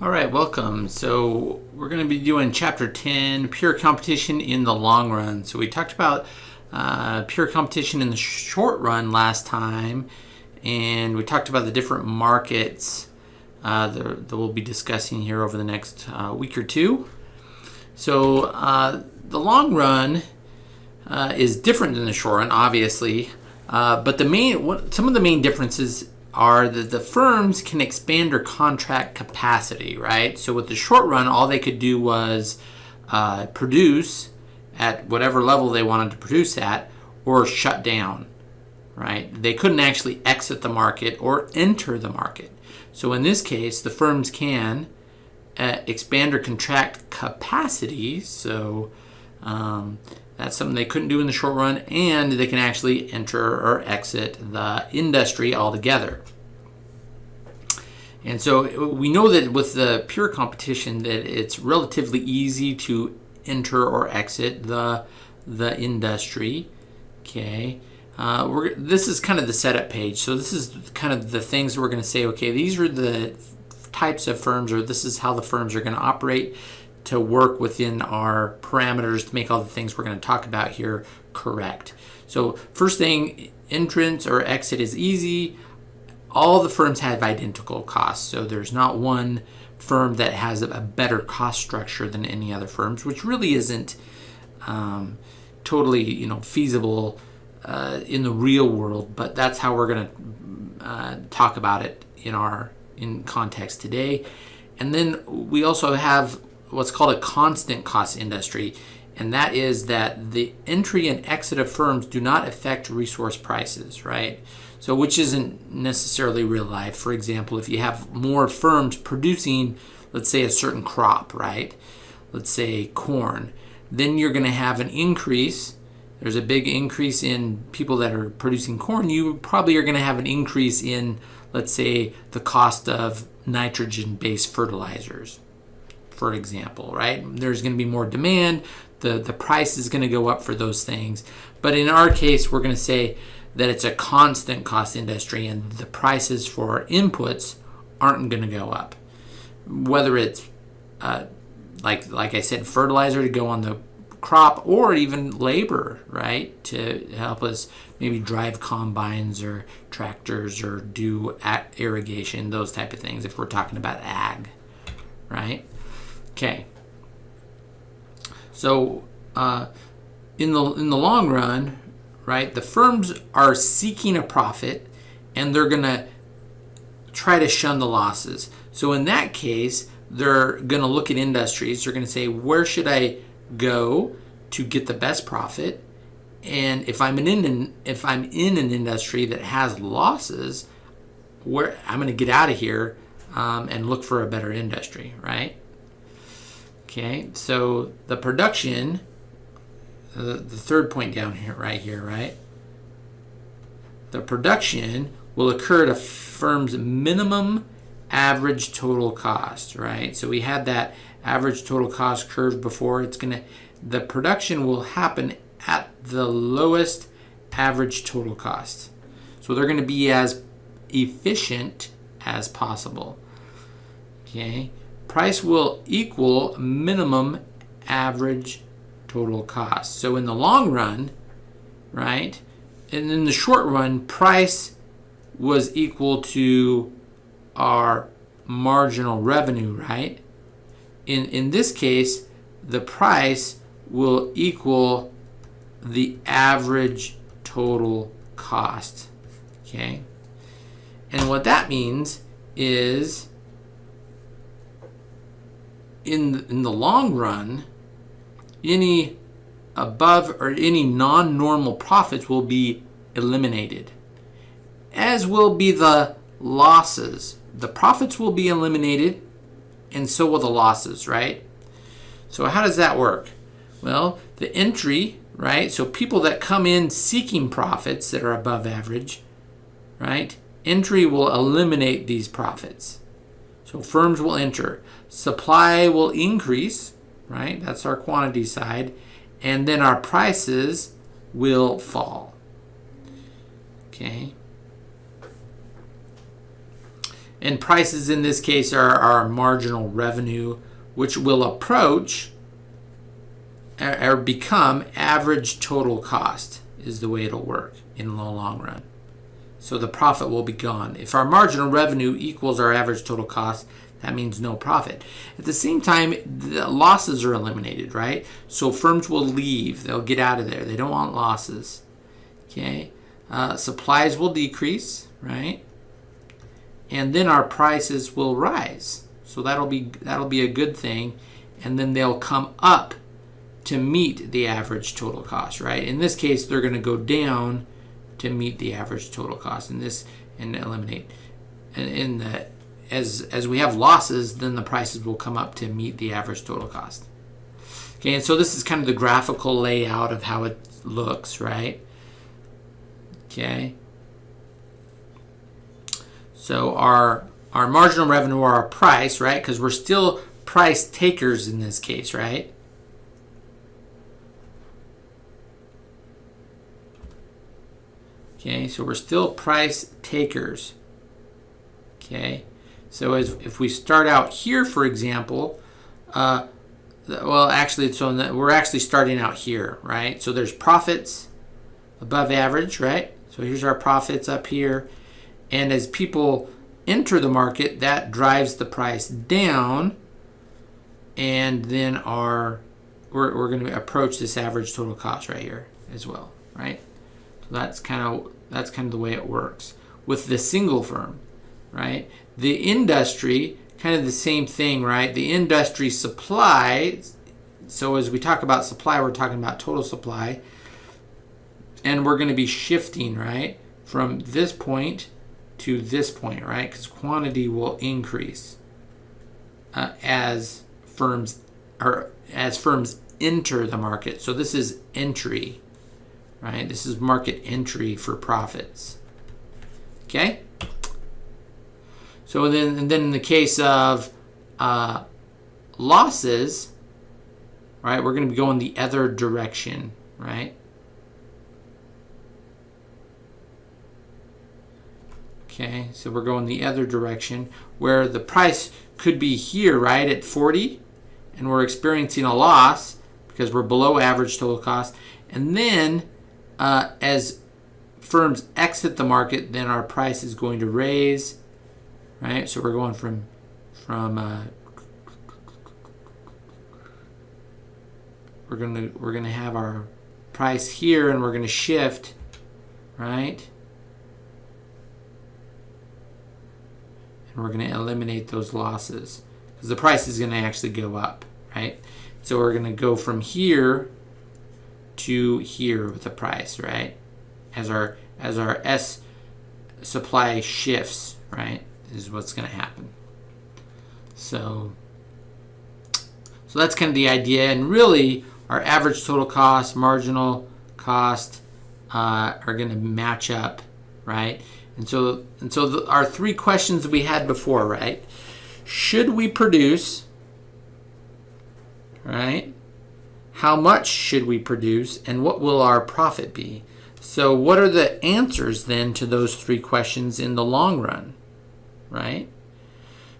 All right, welcome. So we're going to be doing chapter 10, pure competition in the long run. So we talked about uh, pure competition in the short run last time, and we talked about the different markets uh, that, that, we'll be discussing here over the next uh, week or two. So uh, the long run uh, is different than the short run, obviously, uh, but the main what, some of the main differences are that the firms can expand their contract capacity, right? So with the short run, all they could do was uh, produce at whatever level they wanted to produce at or shut down, right? They couldn't actually exit the market or enter the market. So in this case, the firms can uh, expand or contract capacity. So um, that's something they couldn't do in the short run, and they can actually enter or exit the industry altogether. And so we know that with the pure competition that it's relatively easy to enter or exit the the industry. Okay. Uh, this is kind of the setup page. So this is kind of the things we're going to say, okay, these are the types of firms or this is how the firms are going to operate to work within our parameters to make all the things we're going to talk about here correct. So first thing, entrance or exit is easy. All the firms have identical costs. So there's not one firm that has a better cost structure than any other firms, which really isn't um, totally you know feasible uh, in the real world. But that's how we're going to uh, talk about it in our in context today. And then we also have what's called a constant cost industry, and that is that the entry and exit of firms do not affect resource prices, right? So, which isn't necessarily real life. For example, if you have more firms producing, let's say, a certain crop, right? Let's say corn, then you're going to have an increase. There's a big increase in people that are producing corn. You probably are going to have an increase in, let's say, the cost of nitrogen based fertilizers, for example, right? There's going to be more demand. The, the price is going to go up for those things. But in our case, we're going to say that it's a constant cost industry and the prices for inputs aren't going to go up. Whether it's uh, like like I said, fertilizer to go on the crop or even labor, right, to help us maybe drive combines or tractors or do irrigation, those type of things. If we're talking about ag, right? Okay. So uh, in the in the long run, right, the firms are seeking a profit and they're gonna try to shun the losses. So in that case, they're gonna look at industries. They're gonna say, where should I go to get the best profit? And if I'm in an, if I'm in an industry that has losses, where I'm gonna get out of here um, and look for a better industry, right? Okay, so the production, the, the third point down here, right here, right? The production will occur at a firm's minimum average total cost, right? So we had that average total cost curve before. It's gonna, the production will happen at the lowest average total cost. So they're gonna be as efficient as possible. Okay, price will equal minimum average total cost. So in the long run, right, and in the short run, price was equal to our marginal revenue, right? In, in this case, the price will equal the average total cost, okay? And what that means is in, in the long run, any above or any non-normal profits will be eliminated, as will be the losses. The profits will be eliminated, and so will the losses, right? So how does that work? Well, the entry, right? So people that come in seeking profits that are above average, right? Entry will eliminate these profits. So firms will enter. Supply will increase, right? That's our quantity side. And then our prices will fall. Okay. And prices in this case are our marginal revenue, which will approach or become average total cost is the way it'll work in the long run. So the profit will be gone. If our marginal revenue equals our average total cost, that means no profit. At the same time, the losses are eliminated, right? So firms will leave. They'll get out of there. They don't want losses. Okay. Uh, supplies will decrease, right? And then our prices will rise. So that'll be that'll be a good thing. And then they'll come up to meet the average total cost, right? In this case, they're going to go down to meet the average total cost. In this and eliminate. And in the as as we have losses, then the prices will come up to meet the average total cost. Okay, and so this is kind of the graphical layout of how it looks, right? Okay. So our our marginal revenue or our price, right? Because we're still price takers in this case, right? Okay, so we're still price takers. Okay. So as, if we start out here, for example, uh, well, actually, so we're actually starting out here, right? So there's profits above average, right? So here's our profits up here. And as people enter the market, that drives the price down. And then our, we're, we're going to approach this average total cost right here as well, right? That's kind of, that's kind of the way it works with the single firm, right? The industry, kind of the same thing, right? The industry supply, so as we talk about supply, we're talking about total supply. And we're going to be shifting, right, from this point to this point, right? Because quantity will increase uh, as firms or as firms enter the market. So this is entry, right? This is market entry for profits. Okay. So then, and then in the case of uh, losses, right, we're going to be going the other direction, right? Okay, so we're going the other direction where the price could be here, right, at 40, and we're experiencing a loss because we're below average total cost. And then uh, as firms exit the market, then our price is going to raise right? So we're going from from uh, we're gonna we're gonna have our price here, and we're gonna shift, right? And we're gonna eliminate those losses because the price is gonna actually go up, right? So we're gonna go from here to here with the price, right? As our as our S supply shifts, right? is what's going to happen. So, so that's kind of the idea. And really, our average total cost, marginal cost uh, are going to match up, right? And so, and so the, our three questions we had before, right? Should we produce, right? How much should we produce, and what will our profit be? So, what are the answers then to those three questions in the long run? right?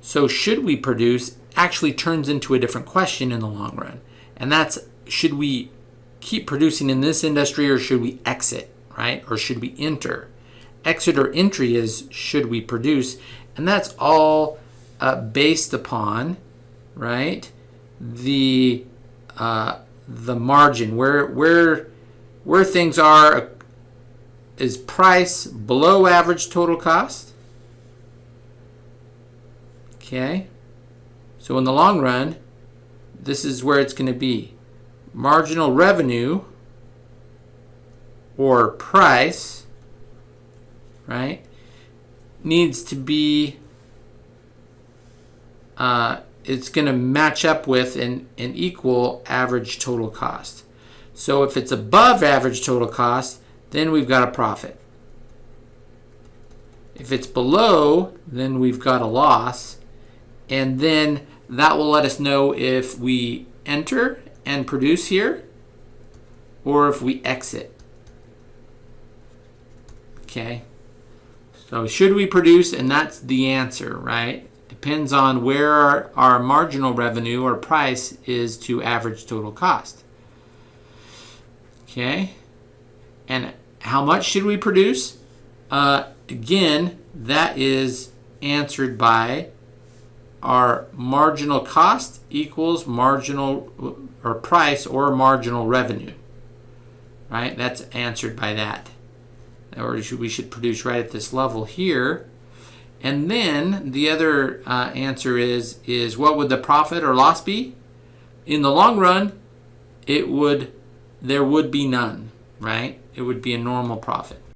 So should we produce actually turns into a different question in the long run. And that's should we keep producing in this industry or should we exit, right? Or should we enter? Exit or entry is should we produce? And that's all uh, based upon, right? The uh, the margin where where where things are is price below average total cost Okay? So in the long run, this is where it's going to be. Marginal revenue or price, right, needs to be, uh, it's going to match up with an, an equal average total cost. So if it's above average total cost, then we've got a profit. If it's below, then we've got a loss and then that will let us know if we enter and produce here or if we exit. Okay, So should we produce, and that's the answer, right? Depends on where our, our marginal revenue or price is to average total cost. Okay, and how much should we produce? Uh, again, that is answered by our marginal cost equals marginal or price or marginal revenue. Right? That's answered by that. Or we should produce right at this level here. And then the other uh, answer is is what would the profit or loss be? In the long run, it would there would be none, right? It would be a normal profit.